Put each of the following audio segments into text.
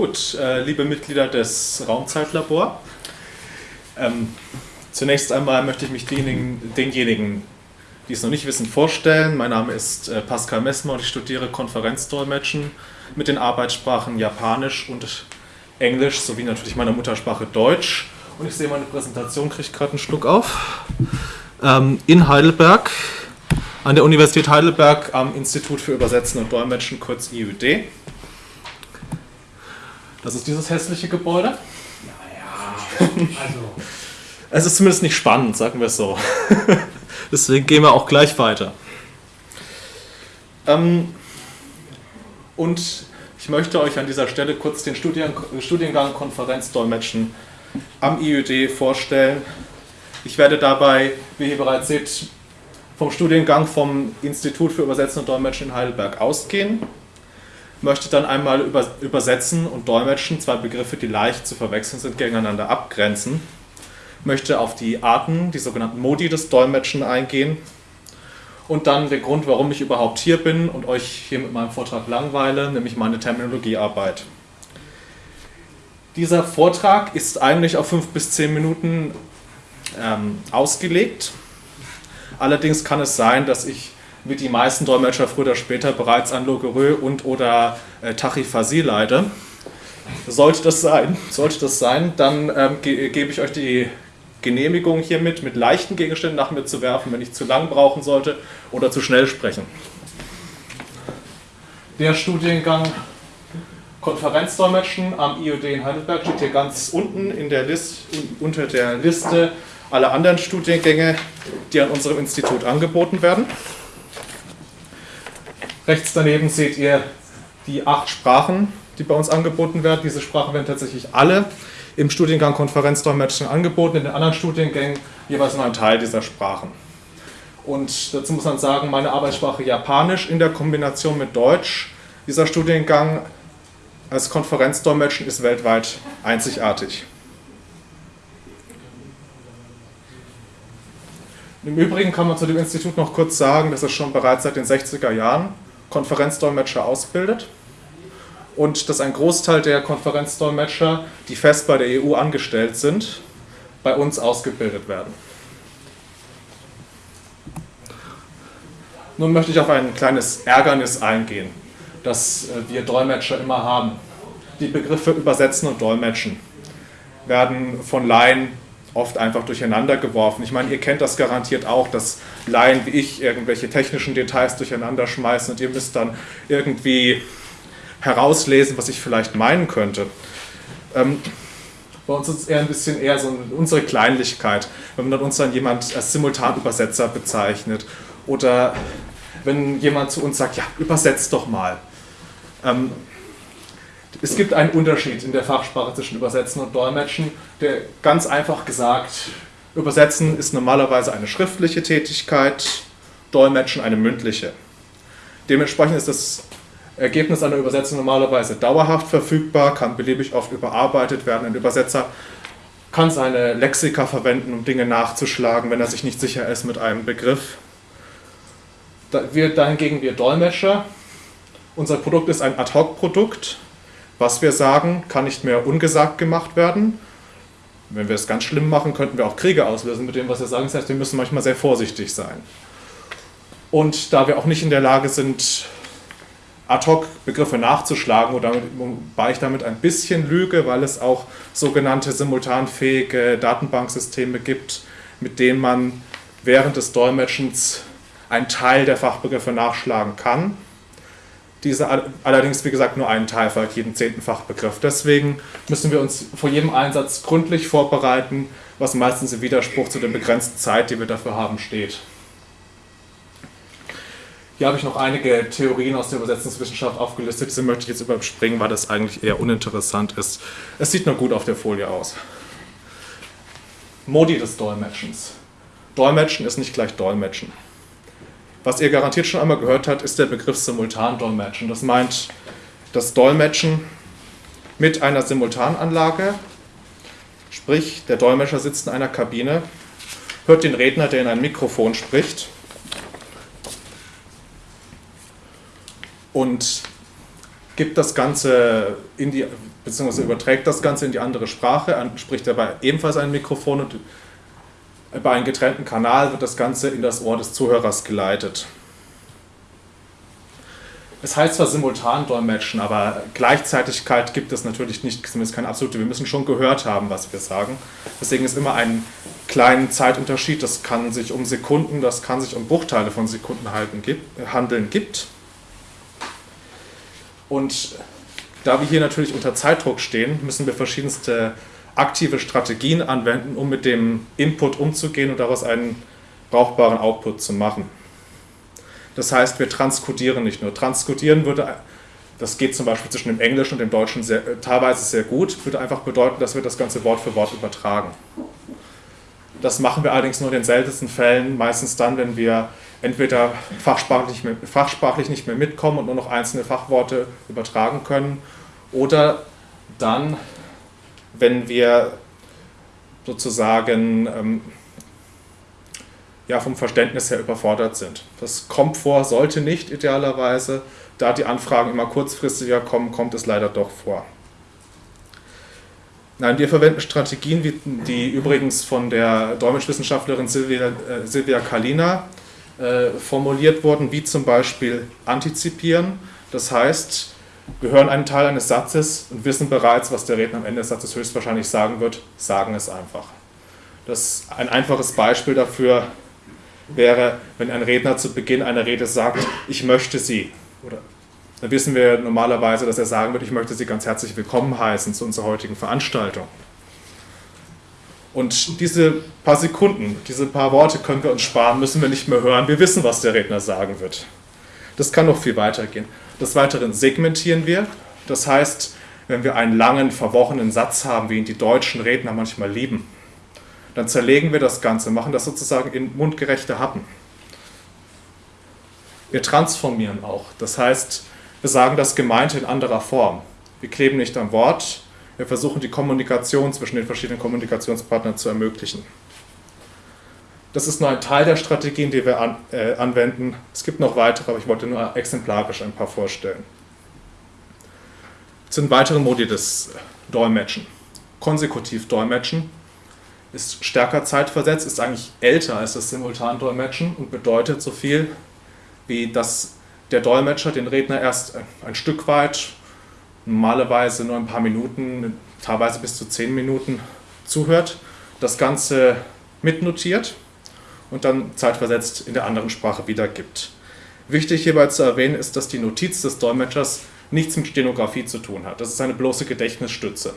Gut, äh, liebe Mitglieder des Raumzeitlabor, ähm, zunächst einmal möchte ich mich denjenigen, denjenigen, die es noch nicht wissen, vorstellen. Mein Name ist äh, Pascal Messmer und ich studiere Konferenzdolmetschen mit den Arbeitssprachen Japanisch und Englisch sowie natürlich meiner Muttersprache Deutsch. Und ich sehe meine Präsentation, kriege gerade einen Schluck auf. Ähm, in Heidelberg, an der Universität Heidelberg am Institut für Übersetzen und Dolmetschen, kurz IUD. Das ist dieses hässliche Gebäude. Naja, also. Es ist zumindest nicht spannend, sagen wir es so. Deswegen gehen wir auch gleich weiter. Ähm, und ich möchte euch an dieser Stelle kurz den Studien, Studiengang Konferenzdolmetschen am IUD vorstellen. Ich werde dabei, wie ihr bereits seht, vom Studiengang vom Institut für Übersetzen und Dolmetschen in Heidelberg ausgehen möchte dann einmal über, übersetzen und dolmetschen, zwei Begriffe, die leicht zu verwechseln sind, gegeneinander abgrenzen. Möchte auf die Arten, die sogenannten Modi des Dolmetschen eingehen und dann der Grund, warum ich überhaupt hier bin und euch hier mit meinem Vortrag langweile, nämlich meine Terminologiearbeit. Dieser Vortrag ist eigentlich auf fünf bis zehn Minuten ähm, ausgelegt. Allerdings kann es sein, dass ich wie die meisten Dolmetscher früher oder später bereits an Logorö und oder äh, Tachiphasie leide. Sollte das sein, sollte das sein dann ähm, ge gebe ich euch die Genehmigung hiermit, mit leichten Gegenständen nach mir zu werfen, wenn ich zu lang brauchen sollte oder zu schnell sprechen. Der Studiengang Konferenzdolmetschen am IOD in Heidelberg steht hier ganz unten in der List, unter der Liste aller anderen Studiengänge, die an unserem Institut angeboten werden. Rechts daneben seht ihr die acht Sprachen, die bei uns angeboten werden. Diese Sprachen werden tatsächlich alle im Studiengang Konferenzdolmetschen angeboten, in den anderen Studiengängen jeweils nur ein Teil dieser Sprachen. Und dazu muss man sagen, meine Arbeitssprache Japanisch in der Kombination mit Deutsch, dieser Studiengang als Konferenzdolmetschen ist weltweit einzigartig. Im Übrigen kann man zu dem Institut noch kurz sagen, dass es schon bereits seit den 60er Jahren Konferenzdolmetscher ausbildet und dass ein Großteil der Konferenzdolmetscher, die fest bei der EU angestellt sind, bei uns ausgebildet werden. Nun möchte ich auf ein kleines Ärgernis eingehen, das äh, wir Dolmetscher immer haben. Die Begriffe übersetzen und dolmetschen werden von Laien oft einfach durcheinander geworfen. Ich meine, ihr kennt das garantiert auch, dass Laien wie ich irgendwelche technischen Details durcheinander schmeißen und ihr müsst dann irgendwie herauslesen, was ich vielleicht meinen könnte. Ähm, bei uns ist es eher ein bisschen eher so unsere Kleinlichkeit, wenn man uns dann jemand als Simultanübersetzer bezeichnet oder wenn jemand zu uns sagt, ja, übersetzt doch mal. Ähm, es gibt einen Unterschied in der Fachsprache zwischen Übersetzen und Dolmetschen, der ganz einfach gesagt, Übersetzen ist normalerweise eine schriftliche Tätigkeit, Dolmetschen eine mündliche. Dementsprechend ist das Ergebnis einer Übersetzung normalerweise dauerhaft verfügbar, kann beliebig oft überarbeitet werden. Ein Übersetzer kann seine Lexika verwenden, um Dinge nachzuschlagen, wenn er sich nicht sicher ist mit einem Begriff. Wir, dahingegen wir Dolmetscher, unser Produkt ist ein Ad-Hoc-Produkt, was wir sagen, kann nicht mehr ungesagt gemacht werden. Wenn wir es ganz schlimm machen, könnten wir auch Kriege auslösen mit dem, was wir sagen. Das heißt, wir müssen manchmal sehr vorsichtig sein. Und da wir auch nicht in der Lage sind, ad hoc Begriffe nachzuschlagen, wobei ich damit ein bisschen lüge, weil es auch sogenannte simultanfähige Datenbanksysteme gibt, mit denen man während des Dolmetschens einen Teil der Fachbegriffe nachschlagen kann diese allerdings, wie gesagt, nur einen Teil folgt jeden zehnten Fachbegriff. Deswegen müssen wir uns vor jedem Einsatz gründlich vorbereiten, was meistens im Widerspruch zu der begrenzten Zeit, die wir dafür haben, steht. Hier habe ich noch einige Theorien aus der Übersetzungswissenschaft aufgelistet. Diese möchte ich jetzt überspringen, weil das eigentlich eher uninteressant ist. Es sieht nur gut auf der Folie aus. Modi des Dolmetschens. Dolmetschen ist nicht gleich Dolmetschen. Was ihr garantiert schon einmal gehört habt, ist der Begriff Simultandolmetschen. Das meint das Dolmetschen mit einer Simultananlage, sprich der Dolmetscher sitzt in einer Kabine, hört den Redner, der in ein Mikrofon spricht. Und gibt das Ganze in die, beziehungsweise überträgt das Ganze in die andere Sprache, spricht dabei ebenfalls ein Mikrofon und bei einem getrennten Kanal wird das Ganze in das Ohr des Zuhörers geleitet. Es heißt zwar simultan dolmetschen, aber Gleichzeitigkeit gibt es natürlich nicht, zumindest keine absolute. Wir müssen schon gehört haben, was wir sagen. Deswegen ist immer ein kleiner Zeitunterschied. Das kann sich um Sekunden, das kann sich um Bruchteile von Sekunden handeln gibt. Und da wir hier natürlich unter Zeitdruck stehen, müssen wir verschiedenste aktive Strategien anwenden, um mit dem Input umzugehen und daraus einen brauchbaren Output zu machen. Das heißt, wir transkodieren nicht nur. Transkodieren würde, das geht zum Beispiel zwischen dem Englischen und dem Deutschen sehr, äh, teilweise sehr gut, würde einfach bedeuten, dass wir das Ganze Wort für Wort übertragen. Das machen wir allerdings nur in den seltensten Fällen, meistens dann, wenn wir entweder fachsprachlich, fachsprachlich nicht mehr mitkommen und nur noch einzelne Fachworte übertragen können oder dann, wenn wir sozusagen ähm, ja, vom Verständnis her überfordert sind. Das kommt vor, sollte nicht idealerweise. Da die Anfragen immer kurzfristiger kommen, kommt es leider doch vor. Nein, wir verwenden Strategien, die übrigens von der Dolmetschwissenschaftlerin Silvia, äh, Silvia Kalina äh, formuliert wurden, wie zum Beispiel antizipieren. Das heißt, wir hören einen Teil eines Satzes und wissen bereits, was der Redner am Ende des Satzes höchstwahrscheinlich sagen wird, sagen es einfach. Das ein einfaches Beispiel dafür, wäre, wenn ein Redner zu Beginn einer Rede sagt, ich möchte Sie. Oder dann wissen wir normalerweise, dass er sagen wird, ich möchte Sie ganz herzlich willkommen heißen zu unserer heutigen Veranstaltung. Und diese paar Sekunden, diese paar Worte können wir uns sparen, müssen wir nicht mehr hören. Wir wissen, was der Redner sagen wird. Das kann noch viel weitergehen. Des Weiteren segmentieren wir. Das heißt, wenn wir einen langen, verworrenen Satz haben, wie ihn die deutschen Redner manchmal lieben, dann zerlegen wir das Ganze, machen das sozusagen in mundgerechte Happen. Wir transformieren auch. Das heißt, wir sagen das Gemeinte in anderer Form. Wir kleben nicht am Wort, wir versuchen die Kommunikation zwischen den verschiedenen Kommunikationspartnern zu ermöglichen. Das ist nur ein Teil der Strategien, die wir an, äh, anwenden. Es gibt noch weitere, aber ich wollte nur exemplarisch ein paar vorstellen. Es sind weitere Modi des Dolmetschen. Konsekutiv Dolmetschen ist stärker zeitversetzt, ist eigentlich älter als das Simultandolmetschen und bedeutet so viel, wie dass der Dolmetscher den Redner erst ein Stück weit, normalerweise nur ein paar Minuten, teilweise bis zu zehn Minuten zuhört, das Ganze mitnotiert und dann zeitversetzt in der anderen Sprache wiedergibt. Wichtig hierbei zu erwähnen ist, dass die Notiz des Dolmetschers nichts mit Stenografie zu tun hat. Das ist eine bloße Gedächtnisstütze.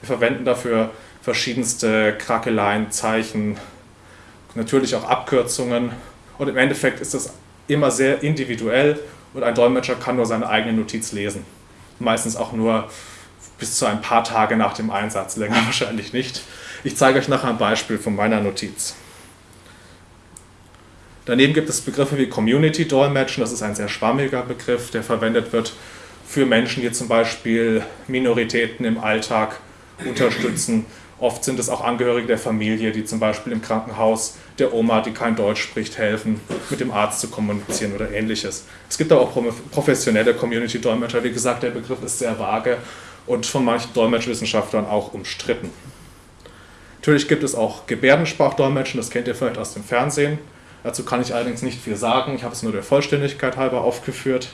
Wir verwenden dafür verschiedenste Krakeleien, Zeichen, natürlich auch Abkürzungen. Und im Endeffekt ist das immer sehr individuell und ein Dolmetscher kann nur seine eigene Notiz lesen. Meistens auch nur bis zu ein paar Tage nach dem Einsatz, länger wahrscheinlich nicht. Ich zeige euch nachher ein Beispiel von meiner Notiz. Daneben gibt es Begriffe wie Community Dolmetschen, das ist ein sehr schwammiger Begriff, der verwendet wird für Menschen, die zum Beispiel Minoritäten im Alltag unterstützen Oft sind es auch Angehörige der Familie, die zum Beispiel im Krankenhaus der Oma, die kein Deutsch spricht, helfen, mit dem Arzt zu kommunizieren oder ähnliches. Es gibt aber auch professionelle Community-Dolmetscher. Wie gesagt, der Begriff ist sehr vage und von manchen Dolmetschwissenschaftlern auch umstritten. Natürlich gibt es auch Gebärdensprachdolmetschen, das kennt ihr vielleicht aus dem Fernsehen. Dazu kann ich allerdings nicht viel sagen, ich habe es nur der Vollständigkeit halber aufgeführt.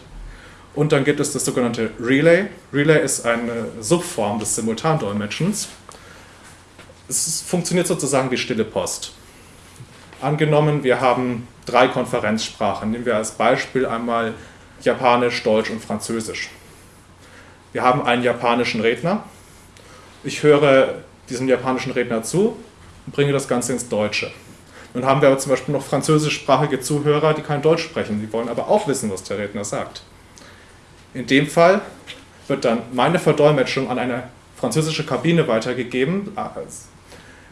Und dann gibt es das sogenannte Relay. Relay ist eine Subform des Simultandolmetschens es funktioniert sozusagen wie stille Post. Angenommen, wir haben drei Konferenzsprachen. Nehmen wir als Beispiel einmal Japanisch, Deutsch und Französisch. Wir haben einen japanischen Redner. Ich höre diesem japanischen Redner zu und bringe das Ganze ins Deutsche. Nun haben wir aber zum Beispiel noch französischsprachige Zuhörer, die kein Deutsch sprechen. Die wollen aber auch wissen, was der Redner sagt. In dem Fall wird dann meine Verdolmetschung an eine französische Kabine weitergegeben,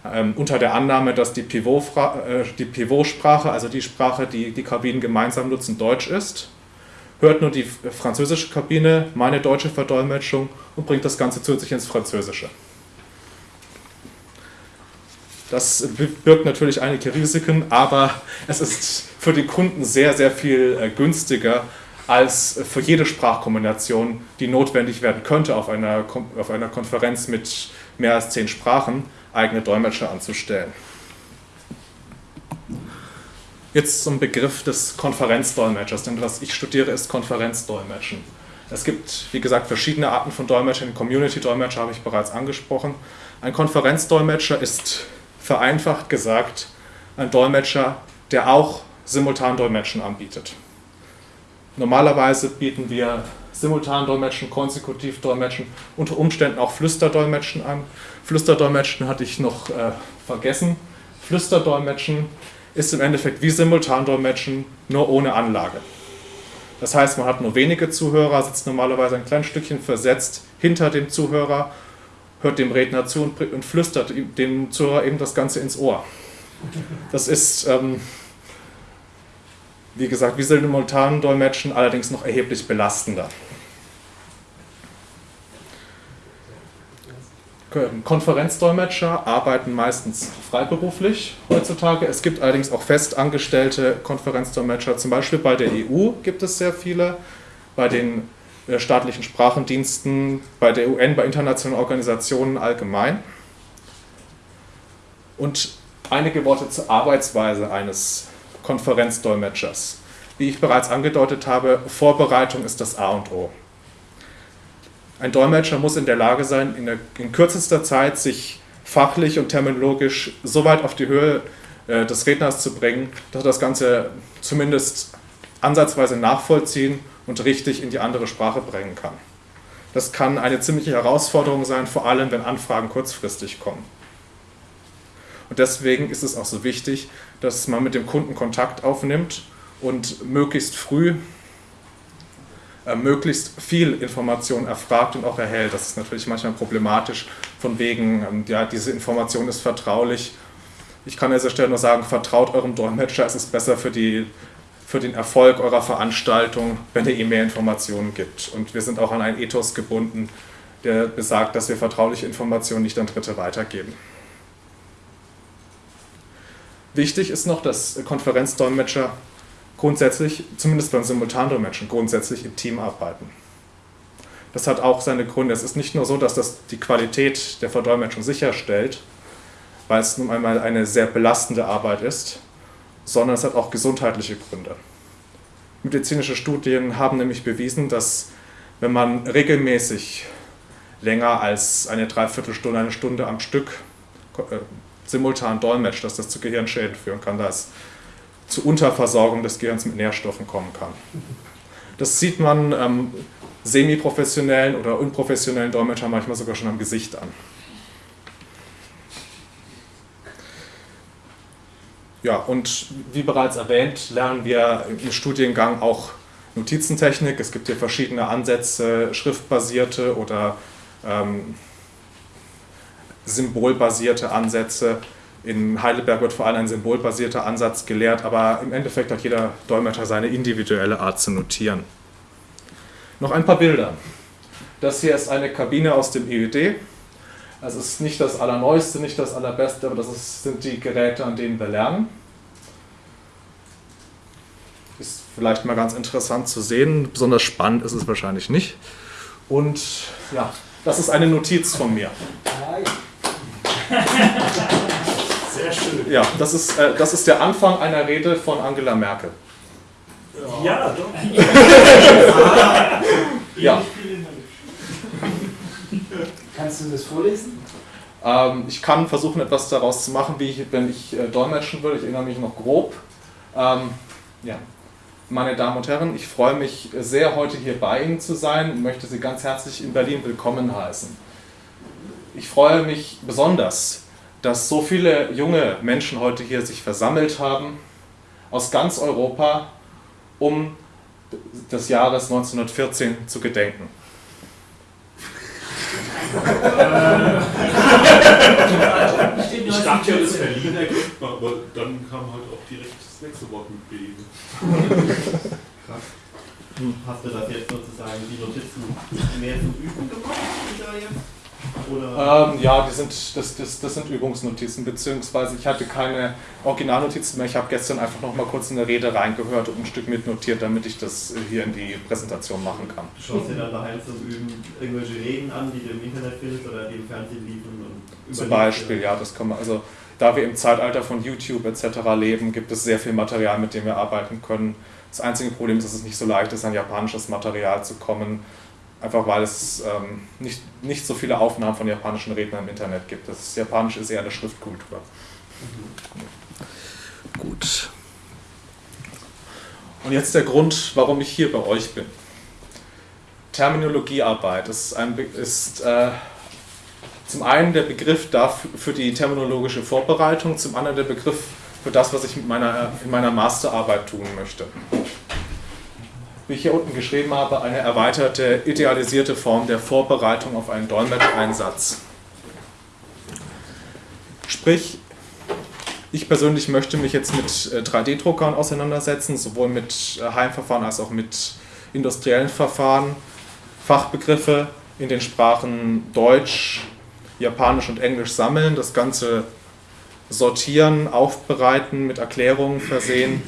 ähm, unter der Annahme, dass äh, die Pivotsprache, also die Sprache, die die Kabinen gemeinsam nutzen, Deutsch ist, hört nur die französische Kabine meine deutsche Verdolmetschung und bringt das Ganze zusätzlich ins Französische. Das birgt natürlich einige Risiken, aber es ist für die Kunden sehr, sehr viel äh, günstiger, als für jede Sprachkombination, die notwendig werden könnte auf einer, auf einer Konferenz mit mehr als zehn Sprachen, eigene Dolmetscher anzustellen. Jetzt zum Begriff des Konferenzdolmetschers, denn was ich studiere, ist Konferenzdolmetschen. Es gibt, wie gesagt, verschiedene Arten von Dolmetschern. Community-Dolmetscher habe ich bereits angesprochen. Ein Konferenzdolmetscher ist vereinfacht gesagt ein Dolmetscher, der auch Simultandolmetschen anbietet. Normalerweise bieten wir Simultandolmetschen, Konsekutivdolmetschen, unter Umständen auch Flüsterdolmetschen an. Flüsterdolmetschen hatte ich noch äh, vergessen. Flüsterdolmetschen ist im Endeffekt wie Simultandolmetschen, nur ohne Anlage. Das heißt, man hat nur wenige Zuhörer, sitzt normalerweise ein kleines Stückchen versetzt hinter dem Zuhörer, hört dem Redner zu und, und flüstert dem Zuhörer eben das Ganze ins Ohr. Das ist, ähm, wie gesagt, wie Simultandolmetschen, allerdings noch erheblich belastender. Konferenzdolmetscher arbeiten meistens freiberuflich heutzutage. Es gibt allerdings auch festangestellte Konferenzdolmetscher. Zum Beispiel bei der EU gibt es sehr viele, bei den staatlichen Sprachendiensten, bei der UN, bei internationalen Organisationen allgemein. Und einige Worte zur Arbeitsweise eines Konferenzdolmetschers. Wie ich bereits angedeutet habe, Vorbereitung ist das A und O. Ein Dolmetscher muss in der Lage sein, in, der, in kürzester Zeit sich fachlich und terminologisch so weit auf die Höhe äh, des Redners zu bringen, dass er das Ganze zumindest ansatzweise nachvollziehen und richtig in die andere Sprache bringen kann. Das kann eine ziemliche Herausforderung sein, vor allem wenn Anfragen kurzfristig kommen. Und deswegen ist es auch so wichtig, dass man mit dem Kunden Kontakt aufnimmt und möglichst früh äh, möglichst viel Information erfragt und auch erhält. Das ist natürlich manchmal problematisch, von wegen, ähm, ja, diese Information ist vertraulich. Ich kann an dieser Stelle nur sagen, vertraut eurem Dolmetscher, es ist besser für, die, für den Erfolg eurer Veranstaltung, wenn ihm mehr Informationen gibt. Und wir sind auch an einen Ethos gebunden, der besagt, dass wir vertrauliche Informationen nicht an Dritte weitergeben. Wichtig ist noch, dass Konferenzdolmetscher grundsätzlich, zumindest beim Simultandolmetschen, grundsätzlich im Team arbeiten. Das hat auch seine Gründe. Es ist nicht nur so, dass das die Qualität der Verdolmetschung sicherstellt, weil es nun einmal eine sehr belastende Arbeit ist, sondern es hat auch gesundheitliche Gründe. Medizinische Studien haben nämlich bewiesen, dass wenn man regelmäßig länger als eine Dreiviertelstunde, eine Stunde am Stück äh, simultan dolmetscht, dass das zu Gehirnschäden führen kann. Da ist zu Unterversorgung des Gehirns mit Nährstoffen kommen kann. Das sieht man ähm, semi-professionellen oder unprofessionellen Dolmetschern manchmal sogar schon am Gesicht an. Ja, und wie bereits erwähnt, lernen wir im Studiengang auch Notizentechnik. Es gibt hier verschiedene Ansätze, schriftbasierte oder ähm, symbolbasierte Ansätze. In Heidelberg wird vor allem ein symbolbasierter Ansatz gelehrt, aber im Endeffekt hat jeder Dolmetscher seine individuelle Art zu notieren. Noch ein paar Bilder. Das hier ist eine Kabine aus dem EUD. Es ist nicht das Allerneueste, nicht das Allerbeste, aber das ist, sind die Geräte, an denen wir lernen. Ist vielleicht mal ganz interessant zu sehen. Besonders spannend ist es wahrscheinlich nicht. Und ja, das ist eine Notiz von mir. Sehr schön. Ja, das ist, äh, das ist der Anfang einer Rede von Angela Merkel. Ja, doch. ja. Kannst du das vorlesen? Ähm, ich kann versuchen, etwas daraus zu machen, wie ich, wenn ich äh, dolmetschen würde. Ich erinnere mich noch grob. Ähm, ja. Meine Damen und Herren, ich freue mich sehr, heute hier bei Ihnen zu sein und möchte Sie ganz herzlich in Berlin willkommen heißen. Ich freue mich besonders, dass so viele junge Menschen heute hier sich versammelt haben, aus ganz Europa, um des Jahres 1914 zu gedenken. Ich dachte ja, das Berlin erkennt man, aber dann kam halt auch direkt das nächste Wort mit B. Krass. Hast du das jetzt sozusagen die Notizen mehr zum Üben gemacht? Oder jetzt? Oder? Ähm, ja, die sind, das, das, das sind Übungsnotizen, beziehungsweise ich hatte keine Originalnotizen mehr. Ich habe gestern einfach noch mal kurz in der Rede reingehört und ein Stück mitnotiert, damit ich das hier in die Präsentation machen kann. Du schaust dir dann daheim zum Üben irgendwelche Reden an, die du im Internet findest oder die im Fernsehen liefen? Zum Beispiel, ja, das kann man, also da wir im Zeitalter von YouTube etc. leben, gibt es sehr viel Material, mit dem wir arbeiten können. Das einzige Problem ist, dass es nicht so leicht ist, an japanisches Material zu kommen, einfach weil es ähm, nicht, nicht so viele Aufnahmen von japanischen Rednern im Internet gibt. Das Japanisch ist eher eine Schriftkultur. Mhm. Gut. Und jetzt der Grund, warum ich hier bei euch bin. Terminologiearbeit ist, ein, ist äh, zum einen der Begriff dafür, für die terminologische Vorbereitung, zum anderen der Begriff für das, was ich mit meiner, in meiner Masterarbeit tun möchte. Wie ich hier unten geschrieben habe, eine erweiterte, idealisierte Form der Vorbereitung auf einen Dolmetscheinsatz. Sprich, ich persönlich möchte mich jetzt mit 3D-Druckern äh, auseinandersetzen, sowohl mit äh, Heimverfahren als auch mit industriellen Verfahren, Fachbegriffe in den Sprachen Deutsch, Japanisch und Englisch sammeln, das Ganze sortieren, aufbereiten, mit Erklärungen versehen.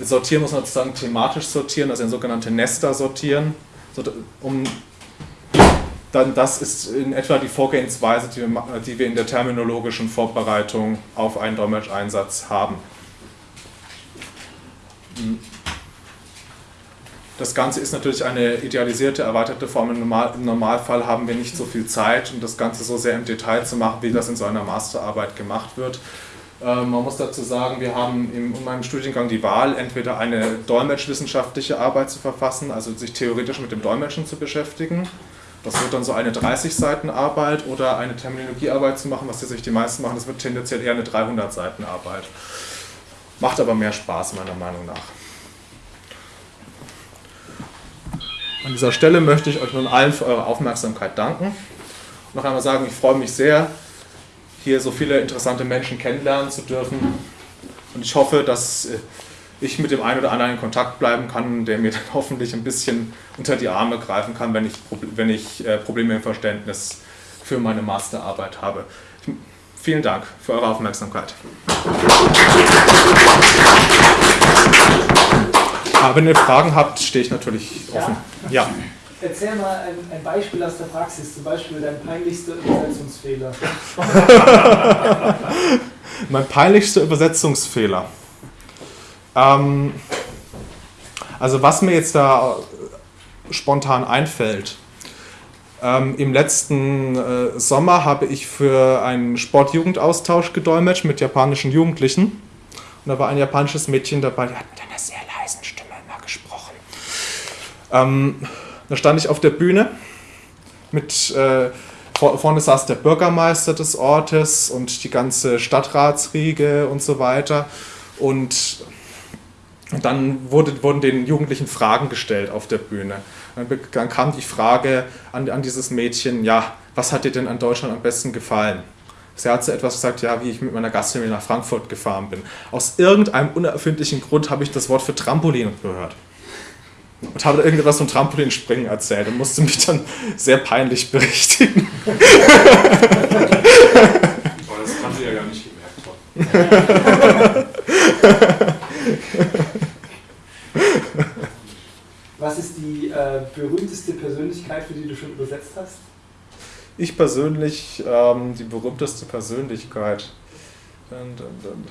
Sortieren muss man sozusagen thematisch sortieren, also in sogenannte Nester sortieren, um dann das ist in etwa die Vorgehensweise, die wir, die wir in der terminologischen Vorbereitung auf einen Dolmetscheinsatz haben. Das Ganze ist natürlich eine idealisierte, erweiterte Form. Im, Normal, Im, Normalfall haben wir nicht so viel Zeit, um das Ganze so sehr im Detail zu machen, wie das in so einer Masterarbeit gemacht wird. Ähm, man muss dazu sagen, wir haben in meinem Studiengang die Wahl, entweder eine dolmetschwissenschaftliche Arbeit zu verfassen, also sich theoretisch mit dem Dolmetschen zu beschäftigen. Das wird dann so eine 30 Seiten Arbeit oder eine Terminologiearbeit zu machen, was sich die meisten machen. Das wird tendenziell eher eine 300 Seiten Arbeit. Macht aber mehr Spaß, meiner Meinung nach. An dieser Stelle möchte ich euch nun allen für eure Aufmerksamkeit danken. Noch einmal sagen, ich freue mich sehr, hier so viele interessante Menschen kennenlernen zu dürfen. Und ich hoffe, dass äh, ich mit dem einen oder anderen in Kontakt bleiben kann, der mir dann hoffentlich ein bisschen unter die Arme greifen kann, wenn ich, wenn ich äh, Probleme im Verständnis für meine Masterarbeit habe. Vielen Dank für eure Aufmerksamkeit. Aber wenn ihr Fragen habt, stehe ich natürlich offen. Ja. Erzähl mal ein, ein, Beispiel aus der Praxis, zum Beispiel dein peinlichster Übersetzungsfehler. mein peinlichster Übersetzungsfehler. Ähm, also was mir jetzt da spontan einfällt. Ähm, Im letzten äh, Sommer habe ich für einen Sportjugendaustausch gedolmetscht mit japanischen Jugendlichen. Und da war ein japanisches Mädchen dabei, die hat mit einer sehr leisen Stimme immer gesprochen. Ähm, da stand ich auf der Bühne mit äh, vorne saß der Bürgermeister des Ortes und die ganze Stadtratsriege und so weiter. Und dann wurde, wurden den Jugendlichen Fragen gestellt auf der Bühne. Dann, kam die Frage an, an, dieses Mädchen, ja, was hat dir denn an Deutschland am besten gefallen? Sie hat so etwas gesagt, ja, wie ich mit meiner Gastfamilie nach Frankfurt gefahren bin. Aus irgendeinem unerfindlichen Grund habe ich das Wort für Trampolin gehört und habe da irgendetwas vom Trampolinspringen erzählt und musste mich dann sehr peinlich berichtigen. Aber das kann sie ja gar nicht gemerkt haben. Was ist die äh, berühmteste Persönlichkeit, für die du schon übersetzt hast? Ich persönlich, ähm, die berühmteste Persönlichkeit. Und, und, und,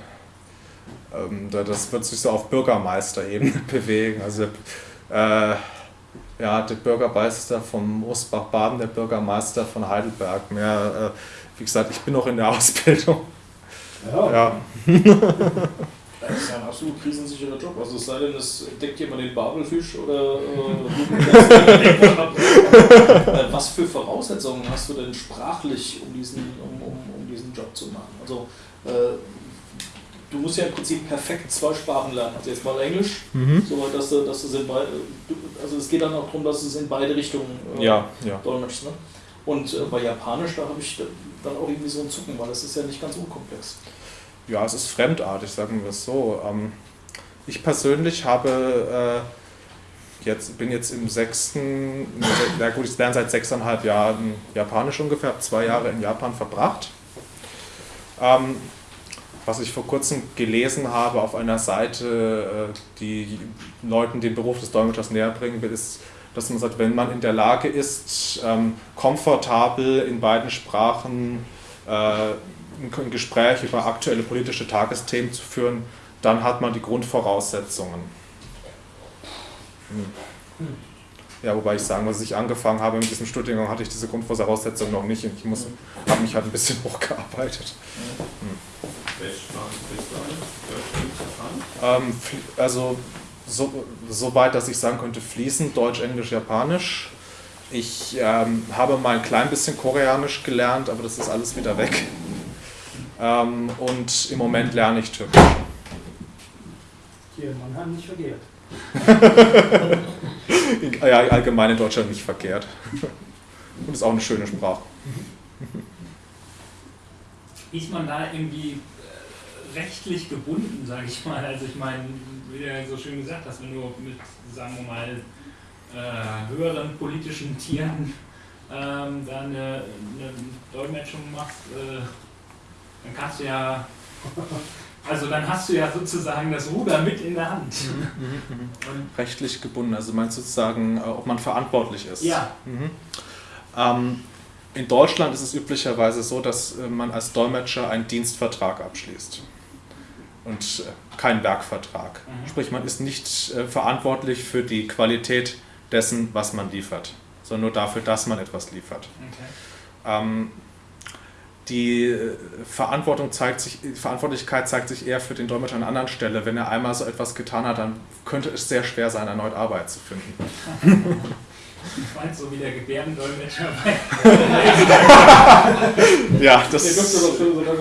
ähm, das wird sich so auf Bürgermeisterebene bewegen. Also äh, ja, der Bürgermeister von Ostbach-Baden, der Bürgermeister von Heidelberg. Mehr, äh, wie gesagt, ich bin noch in der Ausbildung. Ja. ja. Das ist ja ein absolut krisensicherer Job. Also es sei denn, es deckt jemand den Babelfisch oder äh, äh, Was für Voraussetzungen hast du denn sprachlich, um diesen, um, um, um diesen Job zu machen? Also äh, du musst ja im Prinzip perfekt zwei Sprachen lernen. Also jetzt mal Englisch, mhm. so dass du, dass du in beide, also es geht dann auch darum, dass du es in beide Richtungen äh, ja, ja. dolmetschst. Ne? Und äh, bei Japanisch, da habe ich dann auch irgendwie so ein Zucken, weil das ist ja nicht ganz unkomplex. Ja, es ist fremdartig, sagen wir es so. Ähm, ich persönlich habe jetzt, bin jetzt im sechsten, na gut, ich lerne seit sechseinhalb Jahren Japanisch ungefähr, habe zwei Jahre in Japan verbracht. Ähm, was ich vor kurzem gelesen habe auf einer Seite, äh, die Leuten den Beruf des Dolmetschers näher bringen will, ist, dass man sagt, wenn man in der Lage ist, ähm, komfortabel in beiden Sprachen äh, ein Gespräch über aktuelle politische Tagesthemen zu führen, dann hat man die Grundvoraussetzungen. Hm. Ja, wobei ich sagen muss, als ich angefangen habe mit diesem Studiengang, hatte ich diese Grundvoraussetzungen noch nicht ich habe mich halt ein bisschen hochgearbeitet. Hm. Ähm, also so, so weit, dass ich sagen könnte, fließend Deutsch, Englisch, Japanisch. Ich ähm, habe mal ein klein bisschen Koreanisch gelernt, aber das ist alles wieder weg. Ähm, und im Moment lerne ich Türkisch. Hier, man hat nicht verkehrt. ja, allgemein in Deutschland nicht verkehrt. Und ist auch eine schöne Sprache. Ist man da irgendwie rechtlich gebunden, sage ich mal. Also ich meine, wie du ja so schön gesagt hast, wenn du mit, sagen wir mal, äh, höheren politischen Tieren ähm, da eine, eine, Dolmetschung machst, äh, dann kannst du ja, also dann hast du ja sozusagen das Ruder mit in der Hand. Mhm, mhm, mhm. Rechtlich gebunden, also meinst du sozusagen, äh, ob man verantwortlich ist? Ja. Mhm. Ähm, in Deutschland ist es üblicherweise so, dass äh, man als Dolmetscher einen Dienstvertrag abschließt und äh, kein Werkvertrag. Mhm. Sprich, man ist nicht äh, verantwortlich für die Qualität dessen, was man liefert, sondern nur dafür, dass man etwas liefert. Okay. Ähm, die äh, Verantwortung zeigt sich, Verantwortlichkeit zeigt sich eher für den Dolmetscher an einer anderen Stelle. Wenn er einmal so etwas getan hat, dann könnte es sehr schwer sein, erneut Arbeit zu finden. Ich meine, so wie der Gebärdendolmetscher Ja, das,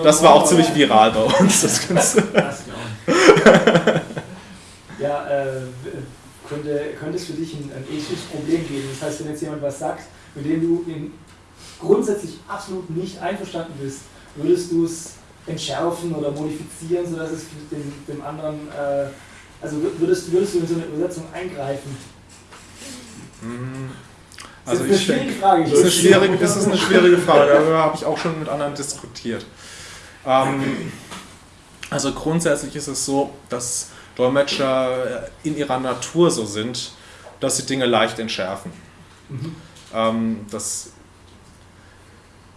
das war auch ziemlich viral bei uns, das Ganze. Äh, könnte, könnte es für dich ein, ein ethisches Problem geben? Das heißt, wenn jetzt jemand was sagt, mit dem du in grundsätzlich absolut nicht einverstanden bist, würdest du es entschärfen oder modifizieren, sodass es dem, dem anderen, äh, also würdest, würdest du in so eine Übersetzung eingreifen? Mhm. Also das ist eine schwierige Frage. Das ist eine schwierige, das ist eine schwierige Frage, darüber habe ich auch schon mit anderen diskutiert. Ähm, also grundsätzlich ist es so, dass Dolmetscher in ihrer Natur so sind, dass sie Dinge leicht entschärfen. Mhm. Ähm, das,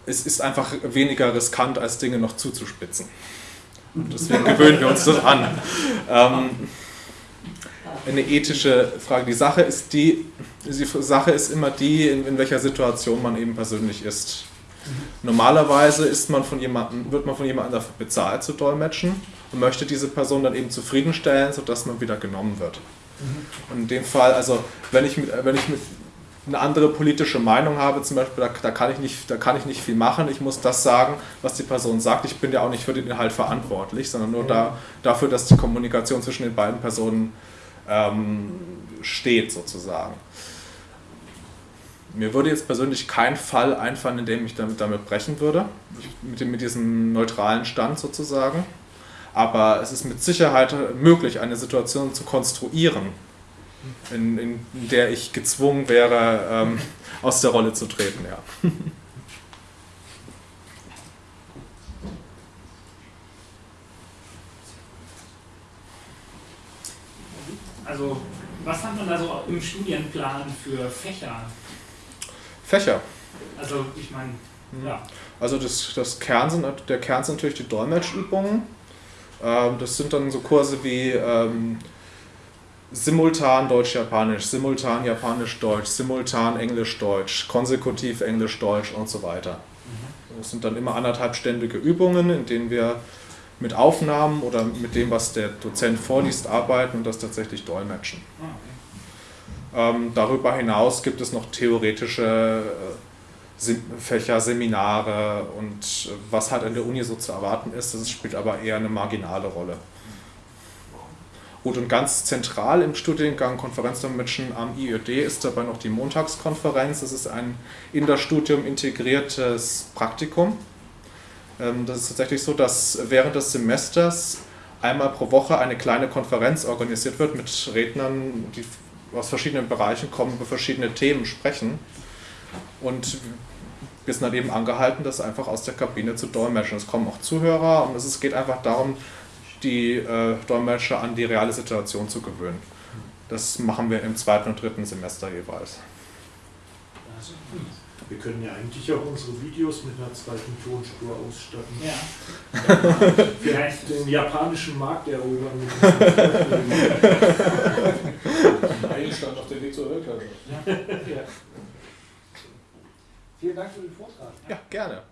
es ist einfach weniger riskant, als Dinge noch zuzuspitzen. Und deswegen gewöhnen wir uns das an. Ähm, eine ethische Frage. Die Sache ist die, die Sache ist immer die, in, in welcher Situation man eben persönlich ist. Normalerweise ist man von jemandem, wird man von jemandem dafür bezahlt zu dolmetschen und möchte diese Person dann eben zufriedenstellen, sodass man wieder genommen wird. Und in dem Fall, also wenn ich, wenn ich eine andere politische Meinung habe, zum Beispiel, da, da, kann ich nicht, da kann ich nicht viel machen. Ich muss das sagen, was die Person sagt. Ich bin ja auch nicht für den Inhalt verantwortlich, sondern nur da, dafür, dass die Kommunikation zwischen den beiden Personen ähm, steht sozusagen. Mir würde jetzt persönlich kein Fall einfallen, in dem ich damit, damit brechen würde, mit, dem, mit diesem neutralen Stand sozusagen. Aber es ist mit Sicherheit möglich, eine Situation zu konstruieren, in, in der ich gezwungen wäre, ähm, aus der Rolle zu treten. Ja. Also, was hat man da so im Studienplan für Fächer? Fächer? Also, ich meine, mhm. ja. Also, das, das Kern sind, der Kern sind natürlich die Dolmetschübungen. Ähm, das sind dann so Kurse wie ähm, simultan Deutsch-Japanisch, simultan Japanisch-Deutsch, simultan Englisch-Deutsch, konsekutiv Englisch-Deutsch und so weiter. Mhm. Das sind dann immer anderthalbständige Übungen, in denen wir mit Aufnahmen oder mit dem, was der Dozent vorliest, arbeiten und das tatsächlich dolmetschen. Ah, ähm, darüber hinaus gibt es noch theoretische äh, Fächer, Seminare und was halt an der Uni so zu erwarten ist, das spielt aber eher eine marginale Rolle. Gut, und ganz zentral im Studiengang Konferenzdolmetschen am IÖD ist dabei noch die Montagskonferenz. Das ist ein in das Studium integriertes Praktikum ähm, das ist tatsächlich so, dass während des Semesters einmal pro Woche eine kleine Konferenz organisiert wird mit Rednern, die aus verschiedenen Bereichen kommen, über verschiedene Themen sprechen. Und wir sind dann eben angehalten, das einfach aus der Kabine zu dolmetschen. Es kommen auch Zuhörer und es geht einfach darum, die äh, Dolmetscher an die reale Situation zu gewöhnen. Das machen wir im zweiten und dritten Semester jeweils. Wir können ja eigentlich auch unsere Videos mit einer zweiten Tonspur ausstatten. Ja. Vielleicht den japanischen Markt erobern. Einstand auf dem Weg zur Weltherrschaft. Ja. Vielen Dank für den Vortrag. Ja, gerne.